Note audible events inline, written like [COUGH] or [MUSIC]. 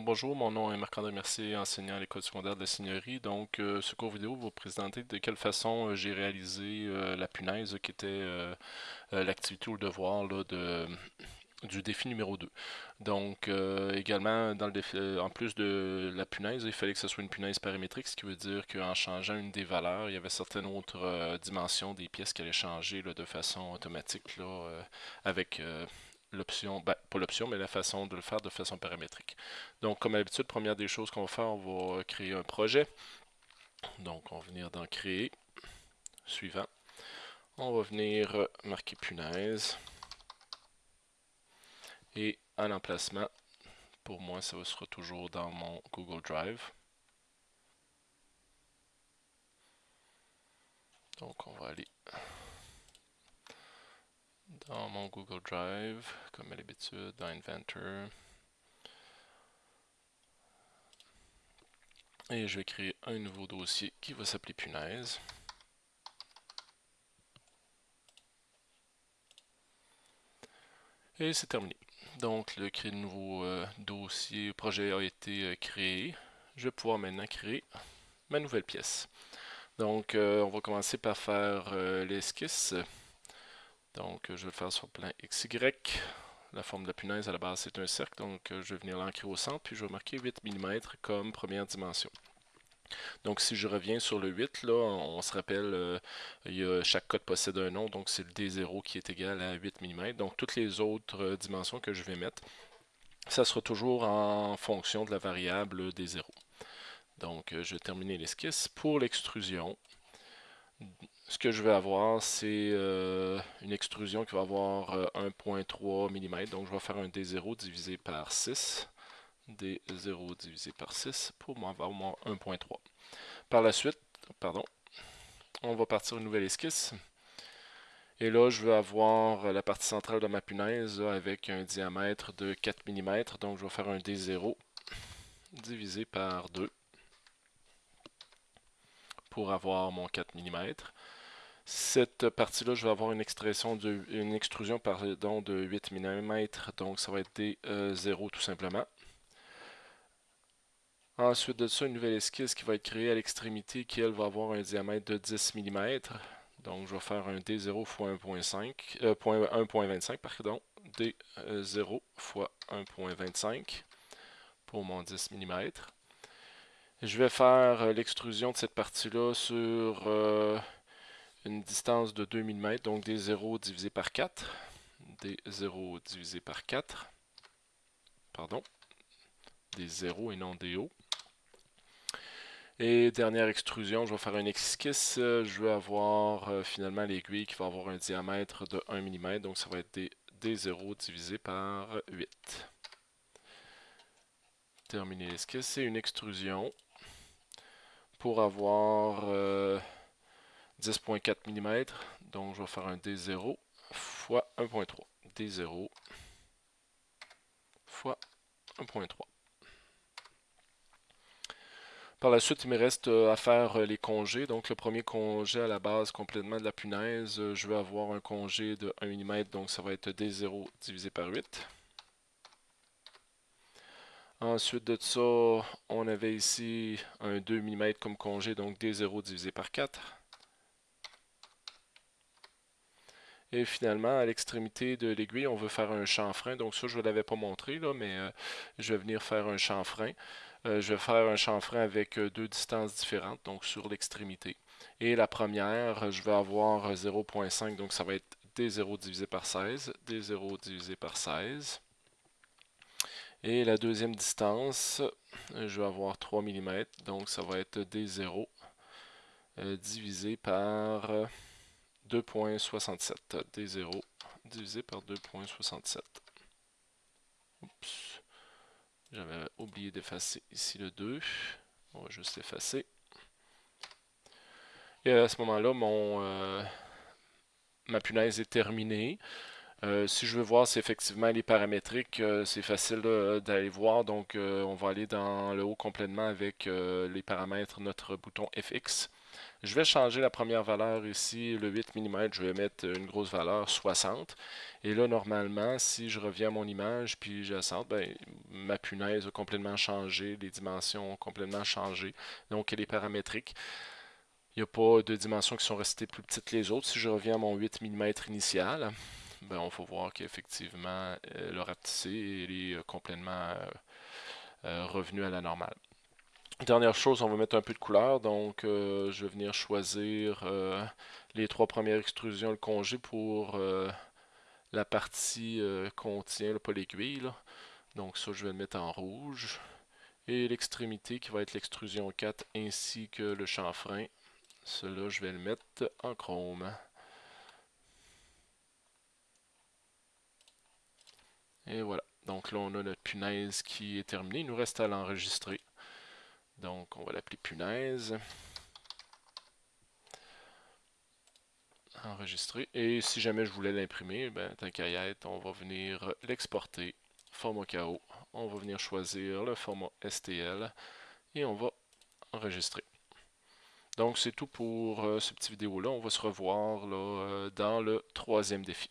Bonjour, mon nom est Marc-André Mercier, enseignant à l'école secondaire de la Seigneurie. Donc euh, ce cours vidéo va vous présenter de quelle façon euh, j'ai réalisé euh, la punaise qui était l'activité ou le devoir de, [CLEARS THROAT] du défi numéro 2. Donc également, dans le défi, en plus de la punaise, il fallait que ce soit une punaise paramétrique, ce qui veut dire qu'en changeant une des valeurs, il y avait certaines autres dimensions des pièces qui allaient changer de façon automatique là, avec l'option, ben, pas l'option, mais la façon de le faire de façon paramétrique. Donc, comme d'habitude, première des choses qu'on va faire, on va créer un projet. Donc, on va venir dans Créer. Suivant. On va venir marquer punaise. Et à l'emplacement, pour moi, ça sera toujours dans mon Google Drive. Donc, on va aller dans mon Google Drive, comme à l'habitude, dans Inventor. Et je vais créer un nouveau dossier qui va s'appeler punaise. Et c'est terminé. Donc, le créer de nouveau euh, dossier, projet a été euh, créé. Je vais pouvoir maintenant créer ma nouvelle pièce. Donc, euh, on va commencer par faire l'esquisse. Donc, je vais le faire sur plan XY. La forme de la punaise à la base, c'est un cercle. Donc, euh, je vais venir l'ancrer au centre, puis je vais marquer 8 mm comme première dimension. Donc, si je reviens sur le 8, là, on, se rappelle, euh, chaque code possède un nom, donc c'est le D0 qui est égal à 8 mm. Donc, toutes les autres euh, dimensions que je vais mettre, ça sera toujours en fonction de la variable D0. Donc, je vais terminer l'esquisse. Pour l'extrusion, ce que je vais avoir, c'est euh, une extrusion qui va avoir 1.3 euh, mm. Donc, je vais faire un D0 divisé par 6. D0 divisé par 6 pour avoir mon 1.3. Par la suite, pardon, on va partir une nouvelle esquisse. Et là, je vais avoir la partie centrale de ma punaise avec un diamètre de 4 mm. Donc, je vais faire un D0 divisé par 2 pour avoir mon 4 mm. Cette partie-là, je vais avoir une, extrusion de, extrusion pardon, de 8 mm, donc ça va être des 0 tout simplement. Ensuite de ça, une nouvelle esquisse qui va être créée à l'extrémité qui, elle, va avoir un diamètre de 10 mm. Donc, je vais faire un D0 x 1.5, 1.25, pardon, D0 x 1.25 pour mon 10 mm. Je vais faire euh, l'extrusion de cette partie-là sur euh, une distance de 2 mm, donc des 0 divisé par 4. Des 0 divisé par 4. Pardon. Des 0 et non des hauts. Et dernière extrusion, je vais faire un esquisse. Je vais avoir euh, finalement l'aiguille qui va avoir un diamètre de 1 mm, donc ça va être des, des 0 divisé par 8. Terminer l'esquisse, c'est une extrusion pour avoir 10.4 mm. Donc, je vais faire un D0 fois 1.3. D0 fois 1.3. Par la suite, il me reste euh, à faire euh, les congés. Donc, le premier congé à la base complètement de la punaise, euh, je vais avoir un congé de 1 mm, donc ça va être D0 divisé par 8. Ensuite de ça, on avait ici un 2 mm comme congé, donc D0 divisé par 4. Et finalement, à l'extrémité de l'aiguille, on veut faire un chanfrein. Donc ça, je ne l'avais pas montré, là, mais euh, je vais venir faire un chanfrein. Euh, je vais faire un chanfrein avec euh, deux distances différentes, donc sur l'extrémité. Et la première, je vais avoir 0.5, donc ça va être D0 divisé par 16, D0 divisé par 16. Et la deuxième distance, je vais avoir 3 mm, donc ça va être D0 divisé par 2.67. D0 divisé par 2.67. Oups. J'avais oublié d'effacer ici le 2. On va juste effacer. Et à ce moment-là, euh, ma punaise est terminée. Euh, si je veux voir si effectivement elle est paramétrique, euh, c'est facile d'aller voir. Donc, on va aller dans le haut complètement avec les paramètres, notre bouton FX. Je vais changer la première valeur ici, le 8 mm, je vais mettre une grosse valeur 60. Et là, normalement, si je reviens à mon image, puis j'assente, ben, ma punaise a complètement changé, les dimensions ont complètement changé, donc elle est paramétrique. Il n'y a pas de dimensions qui sont restées plus petites que les autres. Si je reviens à mon 8 mm initial, ben, on va voir qu'effectivement, euh, le rapetissé est complètement euh, euh, revenu à la normale. Dernière chose, on va mettre un peu de couleur. Donc, je vais venir choisir les trois premières extrusions, le congé pour la partie contient, pas l'aiguille. Donc ça, je vais le mettre en rouge. Et l'extrémité qui va être l'extrusion 4 ainsi que le chanfrein. Cela, je vais le mettre en chrome. Et voilà. Donc là, on a notre punaise qui est terminée. Il nous reste à l'enregistrer. Donc, on va l'appeler punaise. Enregistrer. Et si jamais je voulais l'imprimer, ben, tant qu'à y être, on va venir l'exporter. Format KO. On va venir choisir le format STL. Et on va enregistrer. Donc, c'est tout pour euh, cette petite vidéo-là. On va se revoir là, euh, dans le troisième défi.